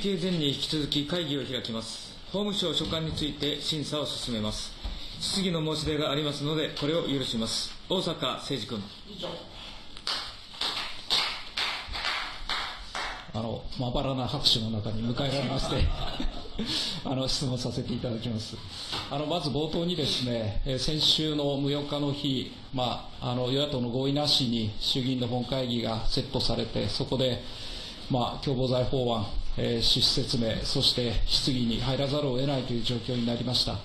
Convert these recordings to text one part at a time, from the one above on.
定前に引き続き会議を開きます。法務省所管について審査を進めます。質疑の申し出がありますので、これを許します。大阪誠二君。あの、まばらな拍手の中に迎えられまして、あの、質問させていただきます。あの、まず冒頭にですね、え先週の無4日の日、まあ、あの、与野党の合意なしに衆議院の本会議がセットされて、そこで、まあ、共謀罪法案、えー趣旨説明、そして質疑に入らざるを得ないという状況になりました。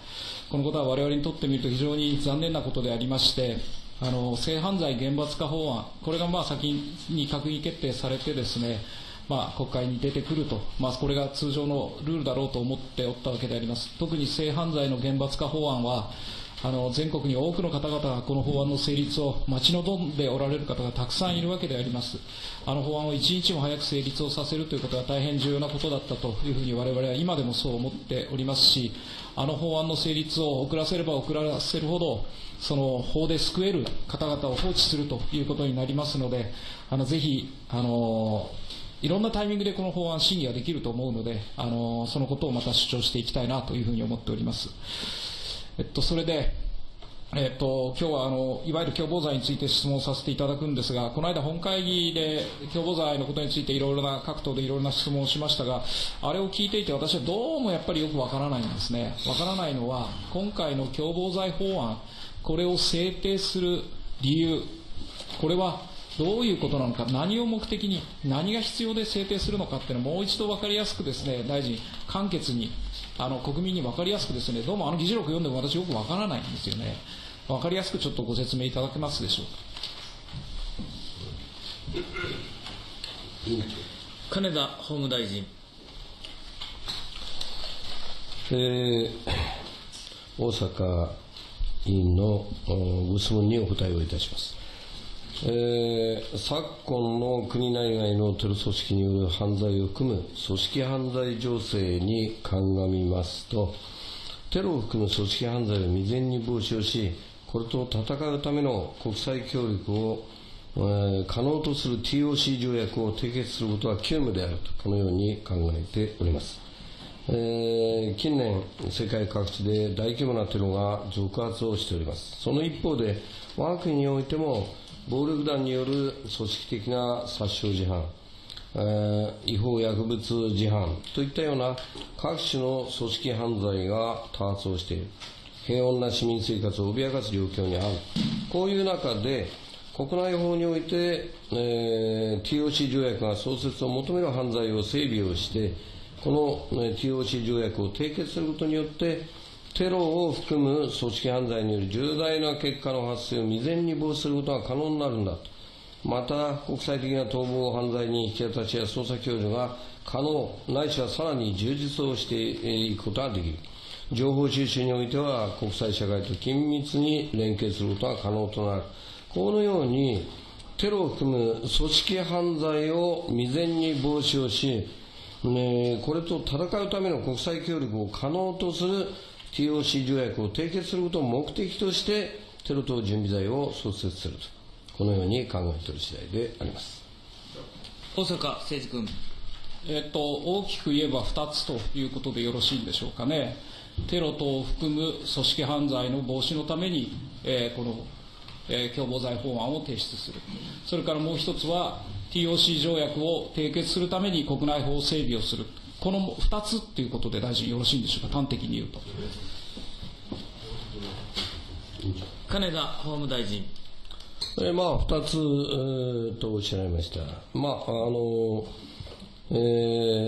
このことは我々にとってみると非常に残念なことでありまして、あの性犯罪厳罰化法案、これがまあ先に閣議決定されてですね、まあ、国会に出てくると、まあ、これが通常のルールだろうと思っておったわけであります。特に性犯罪の厳罰化法案は、あの全国に多くの方々がこの法案の成立を待ち望んでおられる方がたくさんいるわけであります。あの法案を一日も早く成立をさせるということは大変重要なことだったというふうに我々は今でもそう思っておりますし、あの法案の成立を遅らせれば遅らせるほど、その法で救える方々を放置するということになりますので、あのぜひ、あのいろんなタイミングでこの法案審議ができると思うので、あのそのことをまた主張していきたいなというふうに思っております。えっと、それで、えっと、今日はあのいわゆる共謀罪について質問させていただくんですが、この間、本会議で共謀罪のことについていろいろな各党でいろいろな質問をしましたが、あれを聞いていて、私はどうもやっぱりよくわからないんですね、わからないのは、今回の共謀罪法案、これを制定する理由、これはどういうことなのか、何を目的に、何が必要で制定するのかっていうのをもう一度分かりやすくですね、大臣、簡潔に、あの国民に分かりやすくですね、どうもあの議事録読んでも私よく分からないんですよね。分かりやすくちょっとご説明いただけますでしょうか。金田法務大臣。えー大阪委員のおご質問にお答えをいたします。えー昨今の国内外のテロ組織による犯罪を含む組織犯罪情勢に鑑みますと、テロを含む組織犯罪を未然に防止をし、これと戦うための国際協力を、えー可能とする TOC 条約を締結することは急務であると、このように考えております。えー近年、世界各地で大規模なテロが続発をしております。その一方で、我が国においても、暴力団による組織的な殺傷事犯、えー違法薬物事犯といったような各種の組織犯罪が多発をしている。平穏な市民生活を脅かす状況にある。こういう中で、国内法において、えー TOC 条約が創設を求める犯罪を整備をして、この、ね TOC 条約を締結することによって、テロを含む組織犯罪による重大な結果の発生を未然に防止することが可能になるんだと。また、国際的な逃亡犯罪に引き渡しや捜査共助が可能、ないしはさらに充実をしていくことができる。情報収集においては、国際社会と緊密に連携することが可能となる。このように、テロを含む組織犯罪を未然に防止をし、ねこれと戦うための国際協力を可能とする TOC 条約を締結することを目的として、テロ等準備罪を創設すると、このように考えている次第であります。大阪誠二君。えっと、大きく言えば2つということでよろしいんでしょうかね。テロ等を含む組織犯罪の防止のために、えーこの、えー共謀罪法案を提出する。それからもう一つは、TOC 条約を締結するために国内法整備をする。この2つということで大臣よろしいんでしょうか、端的に言うと。金田法務大臣。えーまあ、二つ、えーとおっしゃいました。まあ、あの、え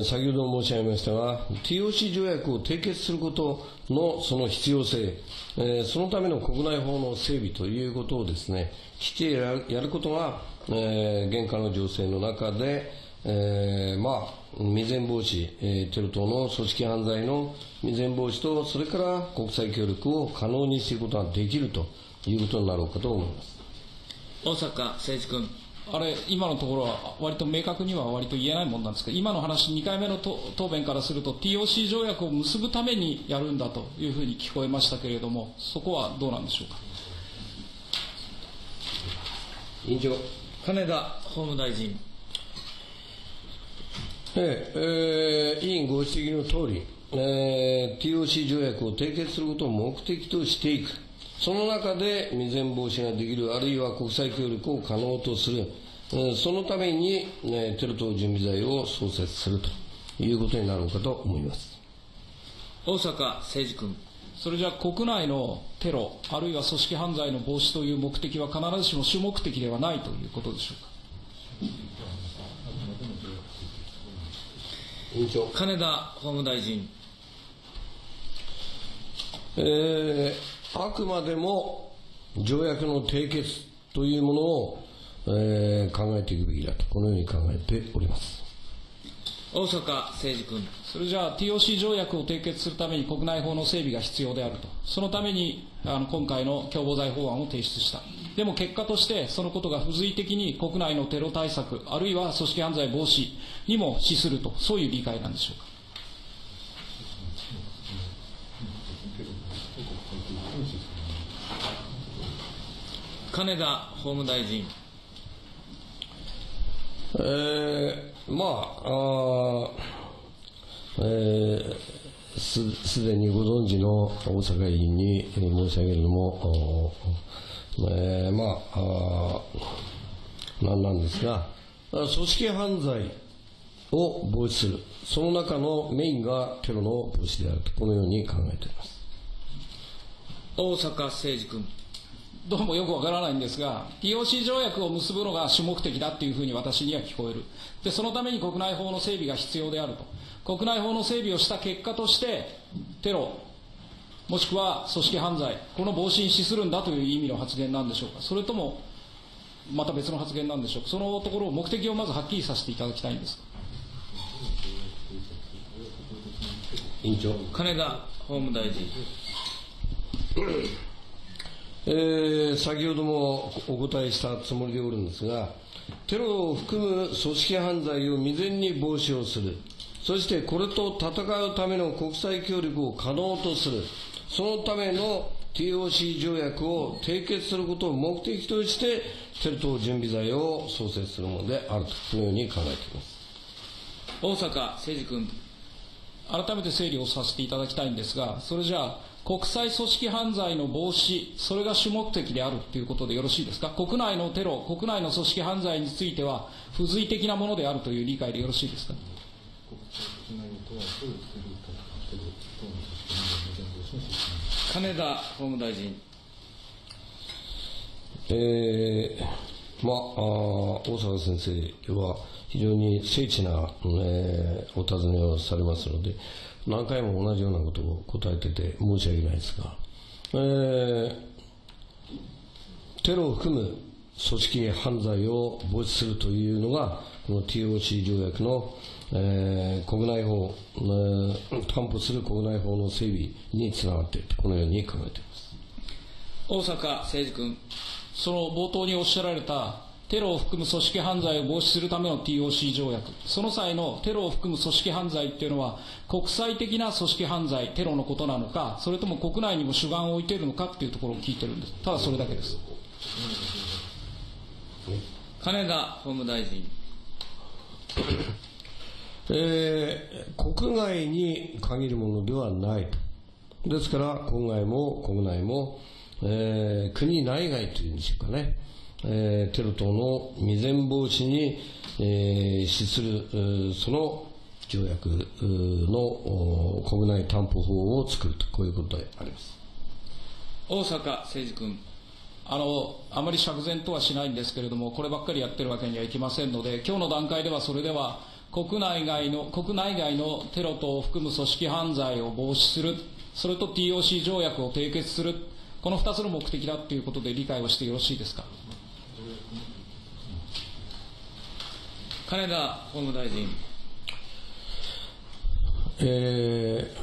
ー先ほど申し上げましたが、TOC 条約を締結することのその必要性、えーそのための国内法の整備ということをですね、きっちりやるやることが、えー現下の情勢の中で、えーまあ、未然防止、えーテロ等の組織犯罪の未然防止と、それから国際協力を可能にすることができるということになろうかと思います。大阪誠一君。あれ、今のところは割と明確には割と言えないもんなんですけど、今の話、2回目の答答弁からすると、TOC 条約を結ぶためにやるんだというふうに聞こえましたけれども、そこはどうなんでしょうか？委員長。金田法務大臣。ええー委員ご指摘の通り、えー TOC 条約を締結することを目的としていく。その中で未然防止ができる、あるいは国際協力を可能とする。えーそのために、えーテロ等準備罪を創設するということになるのかと思います。大坂誠二君。それじゃあ国内のテロ、あるいは組織犯罪の防止という目的は必ずしも主目的ではないということでしょうか？委員長。金田法務大臣。えーあくまでも条約の締結というものを、えー考えていくべきだと、このように考えております。大坂誠二君。それじゃあ TOC 条約を締結するために国内法の整備が必要であると。そのためにあの今回の共謀罪法案を提出した。でも結果としてそのことが付随的に国内のテロ対策、あるいは組織犯罪防止にも資すると、そういう理解なんでしょうか？金田法務大臣。えーまあ、あーえーすすでにご存知の大阪委員にえー申し上げるのも、おえーまああなんなんですが、組織犯罪を防止する、その中のメインがテロの防止であると、このように考えております。大坂誠二君。どうもよくわからないんですが、TOC 条約を結ぶのが主目的だっていうふうに私には聞こえる。で、そのために国内法の整備が必要であると。国内法の整備をした結果として、テロ、もしくは組織犯罪、この防止に資するんだという意味の発言なんでしょうか。それとも、また別の発言なんでしょうか。そのところを目的をまずはっきりさせていただきたいんです。委員長。金田法務大臣。えー先ほどもお答えしたつもりでおるんですが、テロを含む組織犯罪を未然に防止をする、そしてこれと戦うための国際協力を可能とする、そのための TOC 条約を締結することを目的として、テロ等準備罪を創設するものであると、このように考えています。大坂誠二君。改めて整理をさせていただきたいんですが、それじゃあ、国際組織犯罪の防止、それが主目的であるということでよろしいですか、国内のテロ、国内の組織犯罪については、付随的なものであるという理解でよろしいですか？金田法務大臣。えーまあ、あ大坂先生は非常に精緻な、えーお尋ねをされますので、何回も同じようなことを答えてて申し訳ないですが、えーテロを含む組織犯罪を防止するというのが、この TOC 条約の、えー国内法、えー担保する国内法の整備につながっていると、このように考えています。大坂誠二君。その冒頭におっしゃられた、テロを含む組織犯罪を防止するための TOC 条約、その際のテロを含む組織犯罪っていうのは、国際的な組織犯罪、テロのことなのか、それとも国内にも主眼を置いているのかっていうところを聞いてるんです。ただそれだけです。金田法務大臣。えー国外に限るものではないと。ですから、国外も国内も、えー国内外というんでしょうかね、えーテロ等の未然防止に、えー資する、その条約の国内担保法を作ると、こういうことであります。大坂誠二君。あの、あまり釈然とはしないんですけれども、こればっかりやってるわけにはいきませんので、今日の段階ではそれでは、国内外の、国内外のテロ等を含む組織犯罪を防止する、それと TOC 条約を締結する、この2つの目的だということで理解をしてよろしいですか？金田法務大臣。え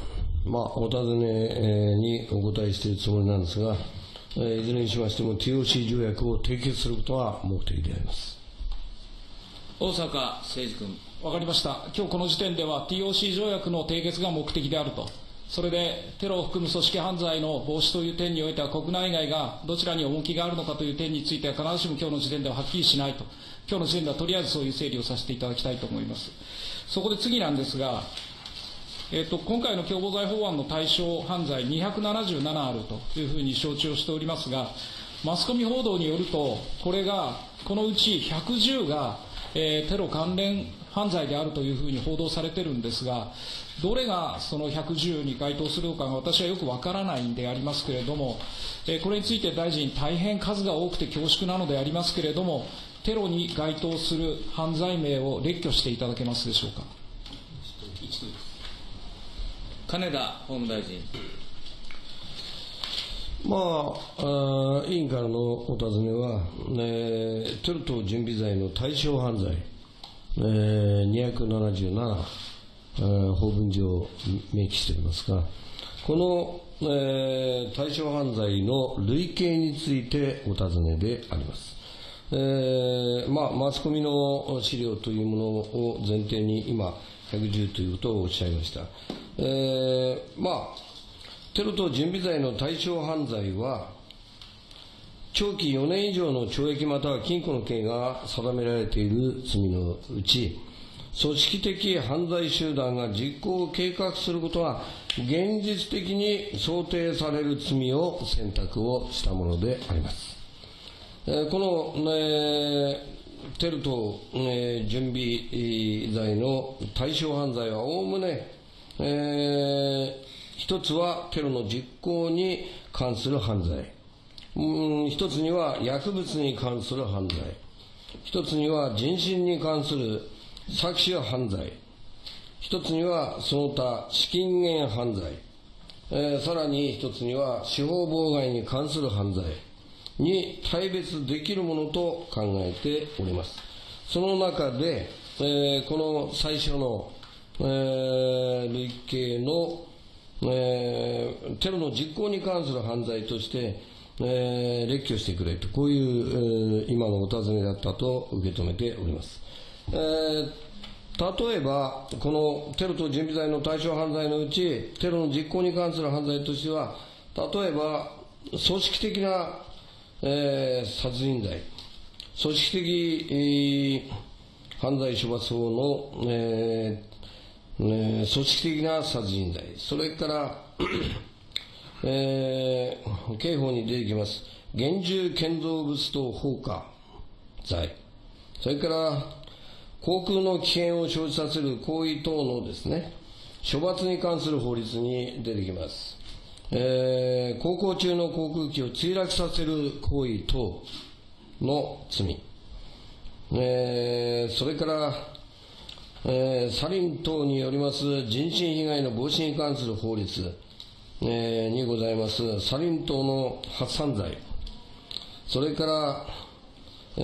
ーまあ、お尋ねにお答えしているつもりなんですが、えーいずれにしましても TOC 条約を締結することは目的であります。大坂誠二君。わかりました。今日この時点では TOC 条約の締結が目的であると。それでテロを含む組織犯罪の防止という点においては国内外がどちらに重きがあるのかという点については必ずしも今日の時点でははっきりしないと。今日の時点ではとりあえずそういう整理をさせていただきたいと思います。そこで次なんですが、えっと、今回の共謀罪法案の対象犯罪277あるというふうに承知をしておりますが、マスコミ報道によると、これが、このうち110が、えー、テロ関連犯罪であるというふうに報道されてるんですが、どれがその110に該当するのかが私はよくわからないんでありますけれども、えー、これについて大臣、大変数が多くて恐縮なのでありますけれども、テロに該当する犯罪名を列挙していただけますでしょうか。金田法務大臣。まあ、あ委員からのお尋ねは、えー、テロ等準備罪の対象犯罪、えー、277、えー、法文上明記しておりますが、この、えー、対象犯罪の類型についてお尋ねであります。えーまあ、マスコミの資料というものを前提に今、110ということをおっしゃいました。えー、まあ、テロ等準備罪の対象犯罪は、長期4年以上の懲役または禁錮の刑が定められている罪のうち、組織的犯罪集団が実行を計画することは、現実的に想定される罪を選択をしたものであります。え、この、えー、テロ等、えー、準備罪の対象犯罪はおおむね、え、一つはテロの実行に関する犯罪。うん、一つには薬物に関する犯罪。一つには人身に関する搾取犯罪。一つにはその他資金源犯罪。えー、さらに一つには司法妨害に関する犯罪に対別できるものと考えております。その中で、えー、この最初の、えー、累計のえー、テロの実行に関する犯罪として、えー、列挙してくれと、こういう、えー、今のお尋ねだったと受け止めております。えー例えば、このテロと準備罪の対象犯罪のうち、テロの実行に関する犯罪としては、例えば、組織的な、えー、殺人罪、組織的、えー、犯罪処罰法の、えー、ね、組織的な殺人罪、それから、えー、刑法に出てきます、厳重建造物等放火罪、それから航空の危険を生じさせる行為等のですね、処罰に関する法律に出てきます。えー、航行中の航空機を墜落させる行為等の罪、えー、それから、えー、サリン等によります人身被害の防止に関する法律、えー、にございます、サリン等の発散罪、それから、え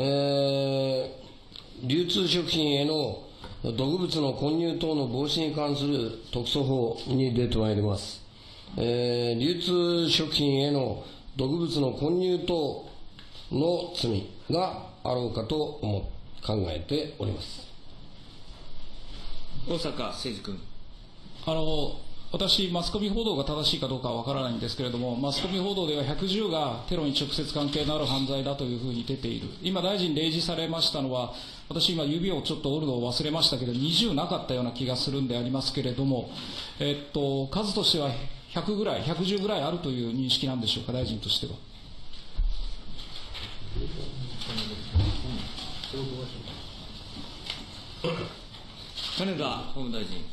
ー、流通食品への毒物の混入等の防止に関する特措法に出てまいります。えー、流通食品への毒物の混入等の罪があろうかと思考えております。大阪誠司君。あの私、マスコミ報道が正しいかどうかはわからないんですけれども、マスコミ報道では110がテロに直接関係のある犯罪だというふうに出ている。今、大臣例示されましたのは、私今指をちょっと折るのを忘れましたけど、20なかったような気がするんでありますけれども、えっと、数としては100ぐらい、110ぐらいあるという認識なんでしょうか、大臣としては。金田法務大臣。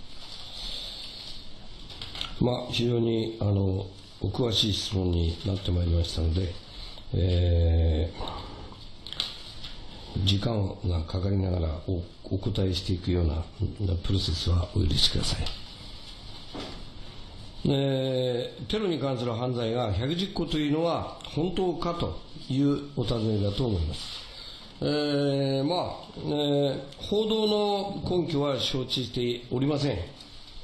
まあ、非常にあのお詳しい質問になってまいりましたので、えー、時間がかかりながらおお答えしていくようなプロセスはお許しください。えー、テロに関する犯罪が110個というのは本当かというお尋ねだと思います。えー、まあ、えー、報道の根拠は承知しておりません。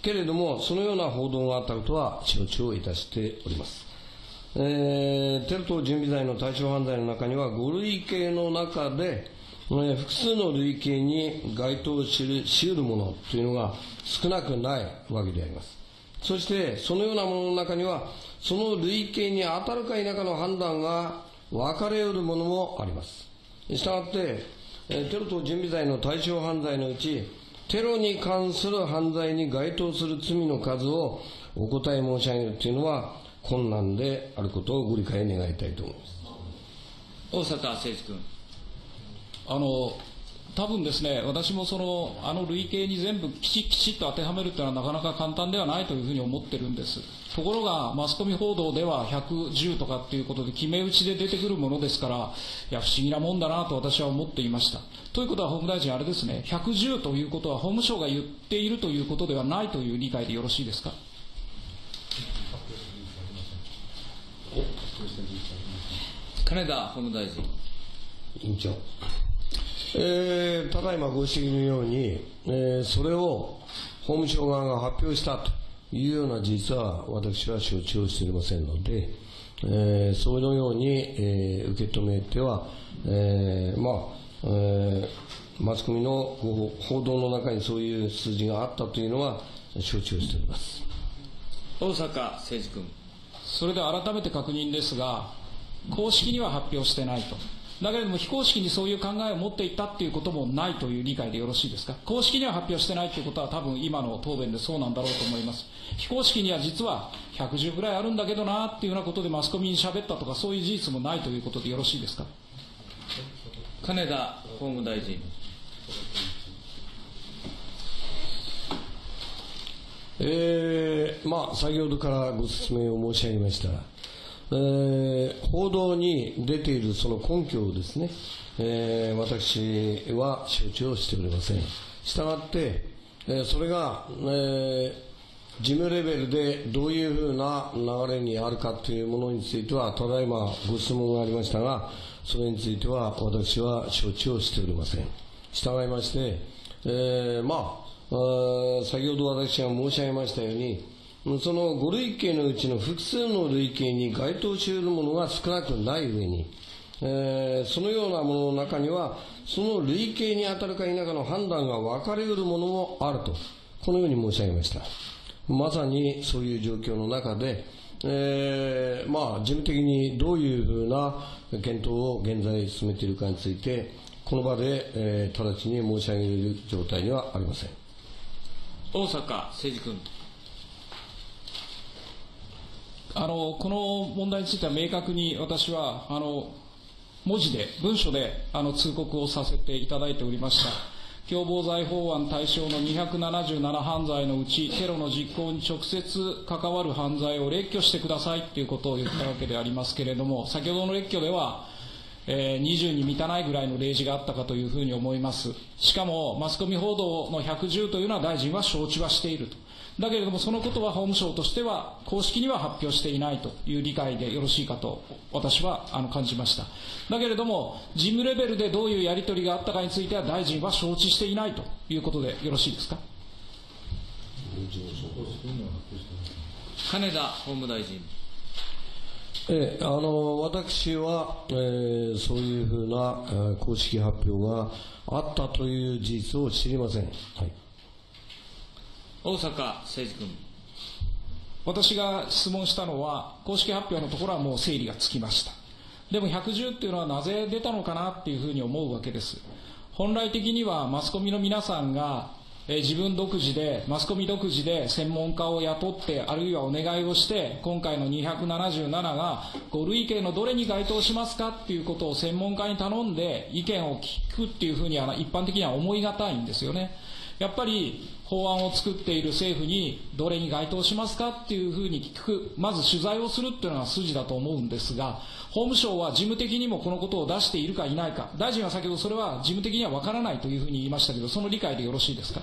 けれども、そのような報道があったことは承知をいたしております。えー、テロ等準備罪の対象犯罪の中には、5類型の中で、えー、複数の類型に該当しるしうるものというのが少なくないわけであります。そして、そのようなものの中には、その類型に当たるか否かの判断が分かれうるものもあります。したがって、テロ等準備罪の対象犯罪のうち、テロに関する犯罪に該当する罪の数をお答え申し上げるというのは困難であることをご理解願いたいと思います。大坂誠二君。あの多分ですね、私もそのあの類型に全部きちっきちっと当てはめるというのはなかなか簡単ではないというふうに思ってるんです。ところが、マスコミ報道では110とかっていうことで決め打ちで出てくるものですから、いや、不思議なもんだなと私は思っていました。ということは、法務大臣、あれですね、110ということは法務省が言っているということではないという理解でよろしいですか？金田法務大臣。委員長。えー、ただいまご指摘のように、えー、それを法務省側が発表したというような事実は私は承知をしておりませんので、えー、そのように、えー、受け止めては、えー、まあ、えー、マスコミの報道の中にそういう数字があったというのは承知をしております。大坂誠二君。それで改めて確認ですが、公式には発表してないと。だけれども非公式にそういう考えを持っていたっていうこともないという理解でよろしいですか？公式には発表してないということは多分今の答弁でそうなんだろうと思います。非公式には実は110ぐらいあるんだけどなっていうようなことでマスコミに喋ったとかそういう事実もないということでよろしいですか？金田法務大臣。えー、まあ、先ほどからご説明を申し上げました。えー、報道に出ているその根拠をですね、えー、私は承知をしておりません。したがって、えー、それが、え、事務レベルでどういうふうな流れにあるかというものについては、ただいまご質問がありましたが、それについては私は承知をしておりません。従いまして、え、まあ、先ほど私が申し上げましたように、その5類型のうちの複数の類型に該当し得るものが少なくない上に、えー、そのようなものの中には、その類型に当たるか否かの判断が分かれうるものもあると、このように申し上げました。まさにそういう状況の中で、えー、まあ、事務的にどういうふうな検討を現在進めているかについて、この場で、えー、直ちに申し上げる状態にはありません。大坂誠二君。あのこの問題については明確に私はあの文字で、文書であの通告をさせていただいておりました。共謀罪法案対象の277犯罪のうち、テロの実行に直接関わる犯罪を列挙してくださいということを言ったわけでありますけれども、先ほどの列挙では、えー、20に満たないぐらいの例示があったかというふうに思います。しかも、マスコミ報道の110というのは大臣は承知はしていると。だけれども、そのことは法務省としては、公式には発表していないという理解でよろしいかと、私はあの感じました。だけれども、事務レベルでどういうやり取りがあったかについては、大臣は承知していないということでよろしいですか？金田法務大臣。えあの私は、えー、そういうふうな、えー、公式発表があったという事実を知りません。はい大阪誠二君。私が質問したのは、公式発表のところはもう整理がつきました。でも110っていうのはなぜ出たのかなっていうふうに思うわけです。本来的にはマスコミの皆さんが、え自分独自で、マスコミ独自で専門家を雇って、あるいはお願いをして、今回の277が5類型のどれに該当しますかっていうことを専門家に頼んで意見を聞くっていうふうには一般的には思い難いんですよね。やっぱり法案を作っている政府にどれに該当しますかっていうふうに聞く、まず取材をするっていうのが筋だと思うんですが、法務省は事務的にもこのことを出しているかいないか、大臣は先ほどそれは事務的には分からないというふうに言いましたけど、その理解でよろしいですか？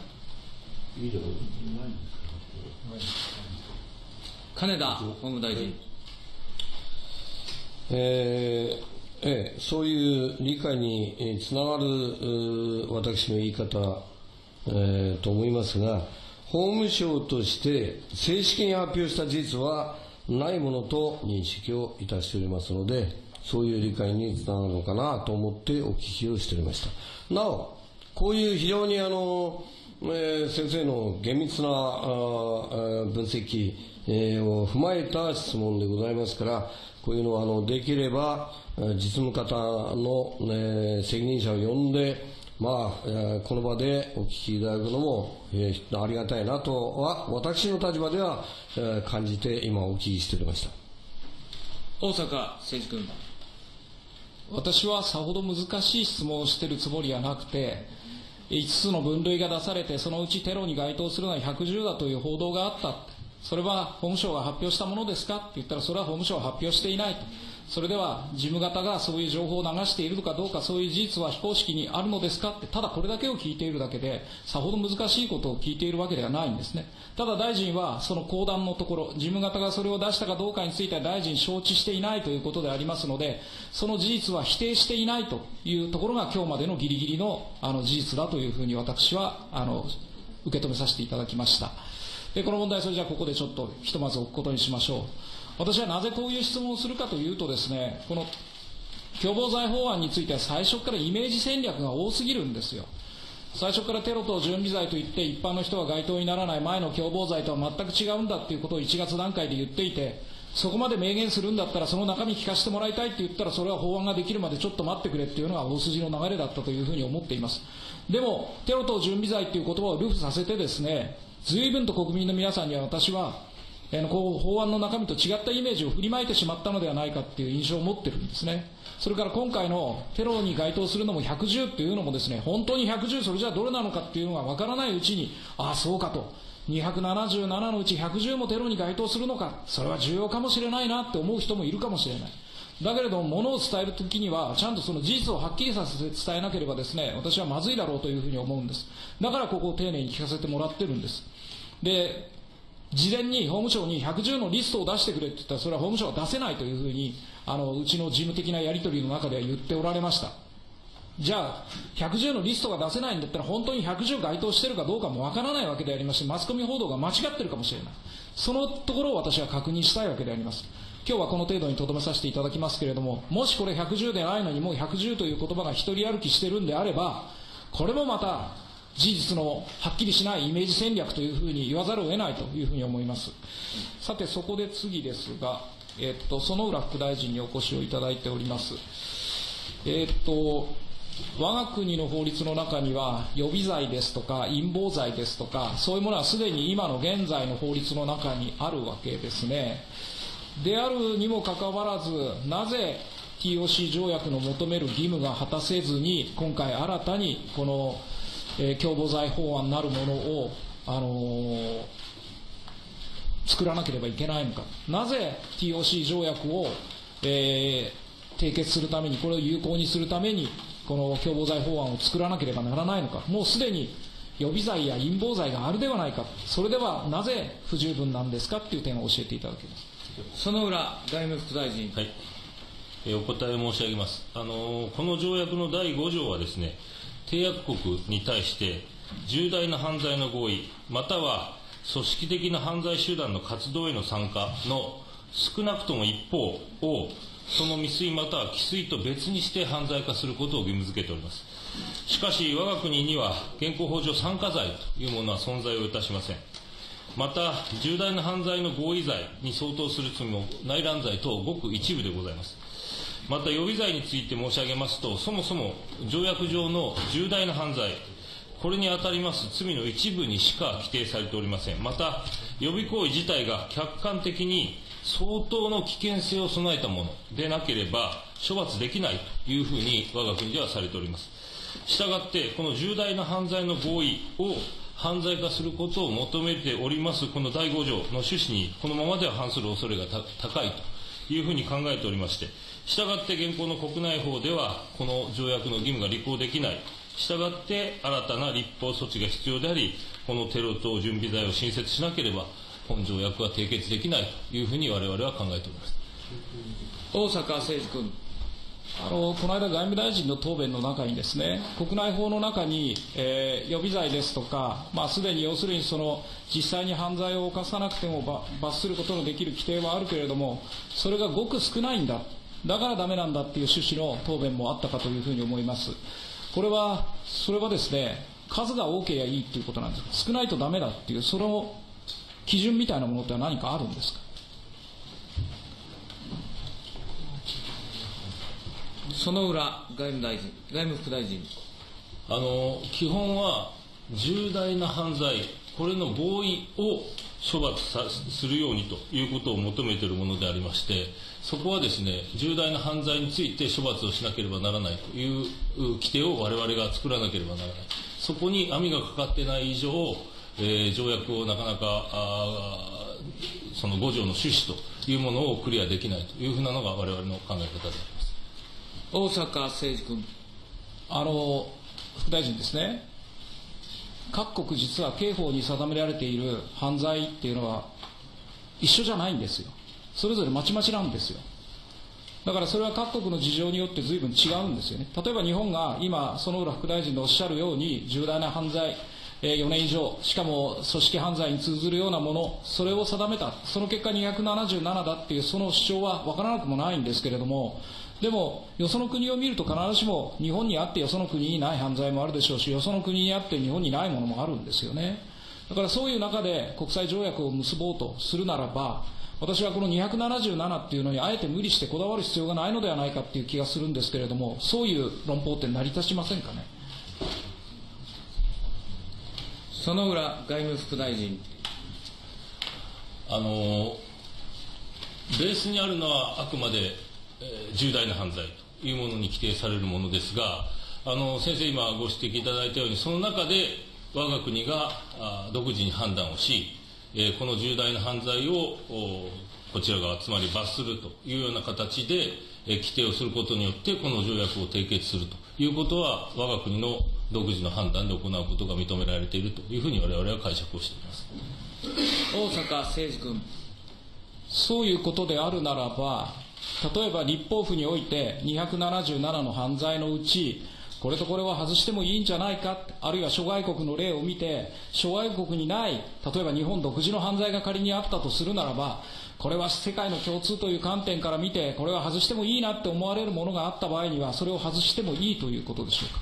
金田法務大臣。えーええ、そういう理解につながる私の言い方えー、と思いますが、法務省として正式に発表した事実はないものと認識をいたしておりますので、そういう理解につながるのかなと思ってお聞きをしておりました。なお、こういう非常にあの、えー、先生の厳密なあ分析、えー、を踏まえた質問でございますから、こういうのはあのできれば実務方の、ね、責任者を呼んで、まあ、えーこの場でお聞きいただくのも、えーありがたいなとは、私の立場では、えー感じて今お聞きしておりました。大阪誠二君。私はさほど難しい質問をしているつもりはなくて、5つの分類が出されて、そのうちテロに該当するのは110だという報道があった。それは法務省が発表したものですか？って言ったら、それは法務省は発表していないと。それでは事務方がそういう情報を流しているのかどうか、そういう事実は非公式にあるのですかって、ただこれだけを聞いているだけで、さほど難しいことを聞いているわけではないんですね。ただ大臣はその講談のところ、事務方がそれを出したかどうかについては大臣承知していないということでありますので、その事実は否定していないというところが今日までのギリギリのあの事実だというふうに私はあの受け止めさせていただきました。で、この問題、それじゃあここでちょっとひとまず置くことにしましょう。私はなぜこういう質問をするかというとですね、この共謀罪法案については最初からイメージ戦略が多すぎるんですよ。最初からテロ等準備罪といって一般の人は該当にならない前の共謀罪とは全く違うんだっていうことを1月段階で言っていて、そこまで明言するんだったらその中身聞かせてもらいたいって言ったらそれは法案ができるまでちょっと待ってくれっていうのが大筋の流れだったというふうに思っています。でも、テロ等準備罪っていう言葉をルフさせてですね、随分と国民の皆さんには私はあのこう法案の中身と違ったイメージを振りまいてしまったのではないかっていう印象を持っているんですね。それから今回のテロに該当するのも110っていうのもですね、本当に110それじゃあどれなのかっていうのがわからないうちに、ああそうかと。277のうち110もテロに該当するのか、それは重要かもしれないなって思う人もいるかもしれない。だけれども、ものを伝えるときには、ちゃんとその事実をはっきりさせて伝えなければですね、私はまずいだろうというふうに思うんです。だからここを丁寧に聞かせてもらってるんです。で、事前に法務省に110のリストを出してくれって言ったら、それは法務省は出せないというふうに、あの、うちの事務的なやり取りの中では言っておられました。じゃあ、110のリストが出せないんだったら、本当に110該当してるかどうかもわからないわけでありまして、マスコミ報道が間違ってるかもしれない。そのところを私は確認したいわけであります。今日はこの程度にとどめさせていただきますけれども、もしこれ110でないのにもう110という言葉が一人歩きしてるんであれば、これもまた事実のはっきりしないイメージ戦略というふうに言わざるを得ないというふうに思います。さて、そこで次ですが、えっと、園浦副大臣にお越しをいただいております。えっと、我が国の法律の中には予備罪ですとか陰謀罪ですとかそういうものはすでに今の現在の法律の中にあるわけですねであるにもかかわらずなぜ TOC 条約の求める義務が果たせずに今回新たにこの、えー共謀罪法案なるものを、あのー作らなければいけないのか。なぜ TOC 条約を、えー締結するためにこれを有効にするためにこの共謀罪法案を作らなければならないのか。もうすでに予備罪や陰謀罪があるではないか。それではなぜ不十分なんですか？っていう点を教えていただけます。園浦外務副大臣。はい、えーお答え申し上げます、あのーこの条約の第5条はですね締約国に対して重大な犯罪の合意または組織的な犯罪集団の活動への参加の少なくとも一方をその未遂または既遂と別にして犯罪化することを義務付けております。しかし我が国には現行法上参加罪というものは存在をいたしません。また重大な犯罪の合意罪に相当する罪も内乱罪等ごく一部でございます。また予備罪について申し上げますとそもそも条約上の重大な犯罪これにあたります罪の一部にしか規定されておりません。また予備行為自体が客観的に相当の危険性を備えたものでなければ処罰できないというふうに我が国ではされております。したがってこの重大な犯罪の合意を犯罪化することを求めておりますこの第5条の趣旨にこのままでは反する恐れが高いというふうに考えておりましてしたがって現行の国内法ではこの条約の義務が履行できない。したがって新たな立法措置が必要でありこのテロ等準備罪を新設しなければ本条約は締結できないというふうに我々は考えております。大阪誠二君。あのこの間、外務大臣の答弁の中にですね国内法の中に、えー予備罪ですとか、まあ、すでに要するにその実際に犯罪を犯さなくても罰することのできる規定はあるけれどもそれがごく少ないんだ。だからダメなんだっていう趣旨の答弁もあったかというふうに思います。これはそれはですね数が多ければいいっていうことなんです少ないとダメだっていうその基準みたいなものって何かあるんですか？園浦外務大臣、外務副大臣。あの基本は重大な犯罪、これの合意を処罰さするようにということを求めているものでありまして、そこはですね、重大な犯罪について処罰をしなければならないという規定を我々が作らなければならない。そこに網がかかってない以上、えー、条約をなかなかその5条の趣旨というものをクリアできないというふうなのが我々の考え方であります大阪誠二君。あの副大臣ですね、各国実は刑法に定められている犯罪っていうのは一緒じゃないんですよ。それぞれまちまちなんですよ。だからそれは各国の事情によって随分違うんですよね。例えば日本が今、園浦副大臣のおっしゃるように重大な犯罪、4年以上、しかも組織犯罪に通ずるようなもの、それを定めた、その結果277だっていうその主張は分からなくもないんですけれども、でも、よその国を見ると必ずしも日本にあってよその国にない犯罪もあるでしょうし、よその国にあって日本にないものもあるんですよね。だからそういう中で国際条約を結ぼうとするならば、私はこの277っていうのにあえて無理してこだわる必要がないのではないかっていう気がするんですけれども、そういう論法って成り立ちませんかね？薗浦外務副大臣。あのベースにあるのはあくまで、えー、重大な犯罪というものに規定されるものですが、あの先生、今ご指摘いただいたように、その中で我が国があ独自に判断をし、えー、この重大な犯罪をこちら側、つまり罰するというような形で、えー、規定をすることによって、この条約を締結するということは、我が国の独自の判断で行うことが認められているというふうに我々は解釈をしています大阪誠二君。そういうことであるならば、例えば立法府において277の犯罪のうち、これとこれは外してもいいんじゃないか、あるいは諸外国の例を見て、諸外国にない、例えば日本独自の犯罪が仮にあったとするならば、これは世界の共通という観点から見て、これは外してもいいなって思われるものがあった場合には、それを外してもいいということでしょうか？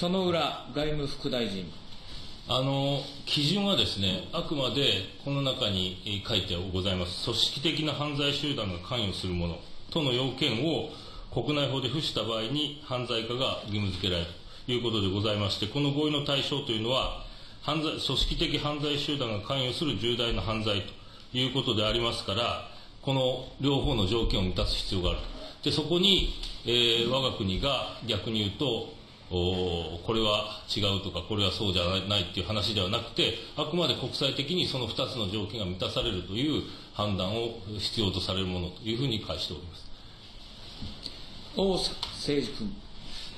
薗浦外務副大臣。あの基準はですね、あくまでこの中に書いてございます、組織的な犯罪集団が関与するものとの要件を国内法で付した場合に犯罪化が義務付けられるということでございまして、この合意の対象というのは、犯罪組織的犯罪集団が関与する重大な犯罪ということでありますから、この両方の条件を満たす必要があると。でそこに、えー、我が国が逆に言うと、おこれは違うとか、これはそうじゃないっていう話ではなくて、あくまで国際的にその2つの条件が満たされるという判断を必要とされるものというふうに返しております。大阪誠二君。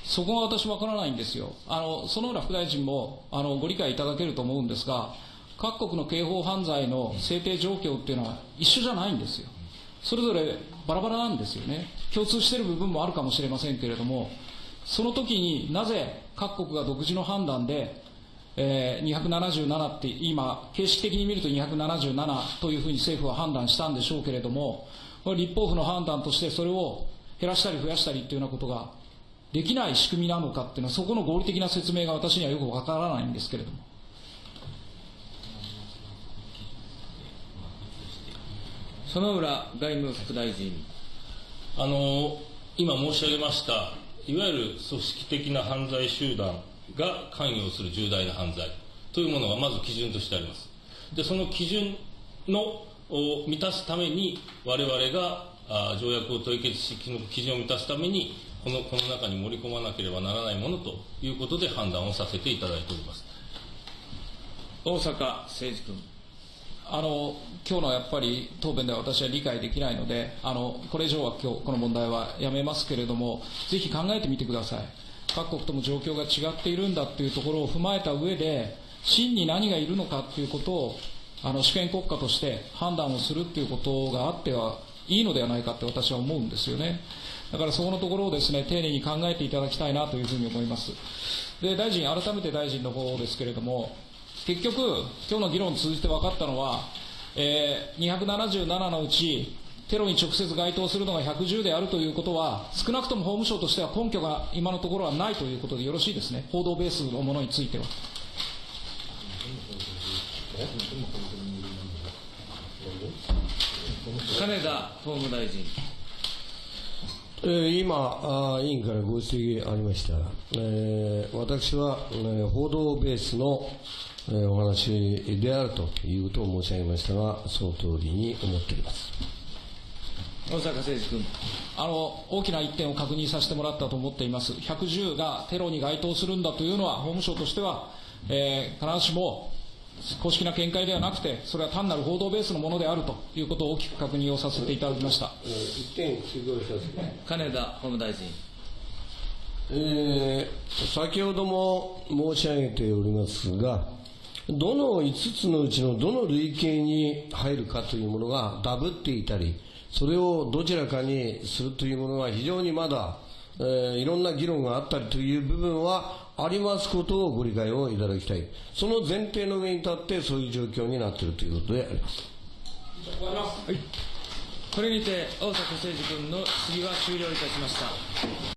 そこが私わからないんですよ。あの、園浦副大臣も、あの、ご理解いただけると思うんですが、各国の刑法犯罪の制定状況っていうのは一緒じゃないんですよ。それぞれバラバラなんですよね。共通している部分もあるかもしれませんけれども、その時になぜ各国が独自の判断で、えー、277って今、形式的に見ると277というふうに政府は判断したんでしょうけれども、立法府の判断としてそれを減らしたり増やしたりというようなことができない仕組みなのかっていうのは、そこの合理的な説明が私にはよくわからないんですけれども。薗浦外務副大臣。あの今申し上げましたいわゆる組織的な犯罪集団が関与する重大な犯罪というものがまず基準としてあります。で、その基準のを満たすために、我々があ条約を締結し、の基準を満たすために、このこの中に盛り込まなければならないものということで判断をさせていただいております。大阪誠二君。あの今日のやっぱり答弁では私は理解できないので、あのこれ以上は今日この問題はやめますけれども、ぜひ考えてみてください。各国とも状況が違っているんだというところを踏まえた上で、真に何がいるのかということを、あの主権国家として判断をするということがあってはいいのではないかって私は思うんですよね。だからそこのところをですね、丁寧に考えていただきたいなというふうに思います。で、大臣、改めて大臣の方ですけれども、結局、今日の議論を通じて分かったのは、えー、277のうち、テロに直接該当するのが110であるということは、少なくとも法務省としては根拠が今のところはないということでよろしいですね、報道ベースのものについては。金田法務大臣。えー今あー委員からご指摘ありました、えー私は、えー報道ベースの、えーお話であるということを申し上げましたが、その通りに思っております。大阪誠二君。あの大きな一点を確認させてもらったと思っています、110がテロに該当するんだというのは、法務省としては、えー必ずしも公式な見解ではなくて、それは単なる報道ベースのものであるということを大きく確認をさせていただきました。一点追加させて金田法務大臣。えー先ほども申し上げておりますが、どの5つのうちのどの類型に入るかというものがダブっていたり、それをどちらかにするというものは非常にまだ、えーいろんな議論があったりという部分はありますことをご理解をいただきたい。その前提の上に立ってそういう状況になっているということであります。これにて、大阪誠二君の質疑は終了いたしました。